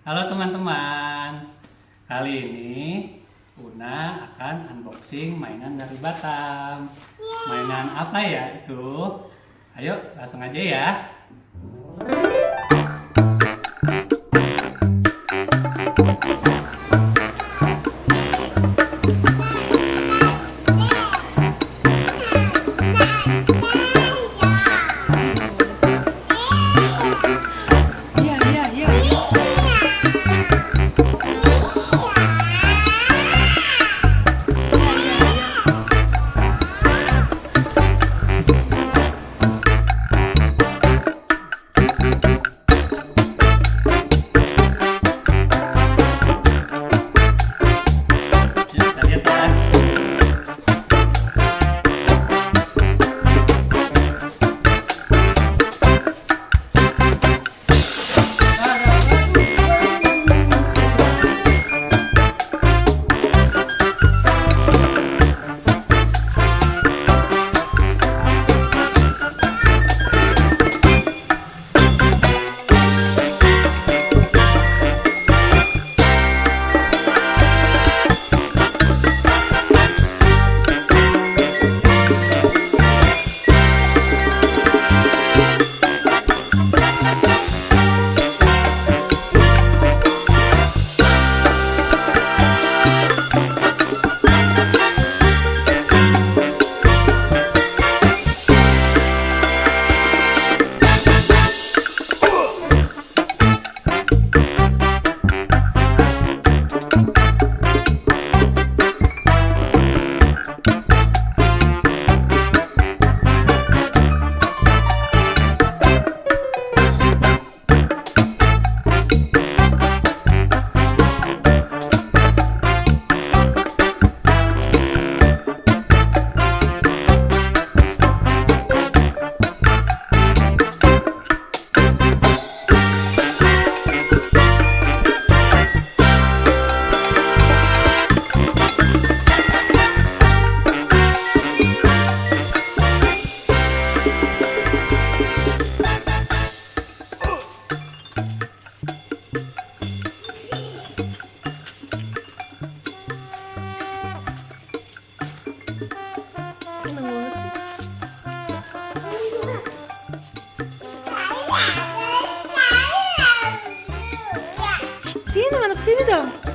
Halo teman-teman, kali ini Una akan unboxing mainan dari Batam. Mainan apa ya itu? Ayo langsung aja ya. Sini, mana ke sini dong.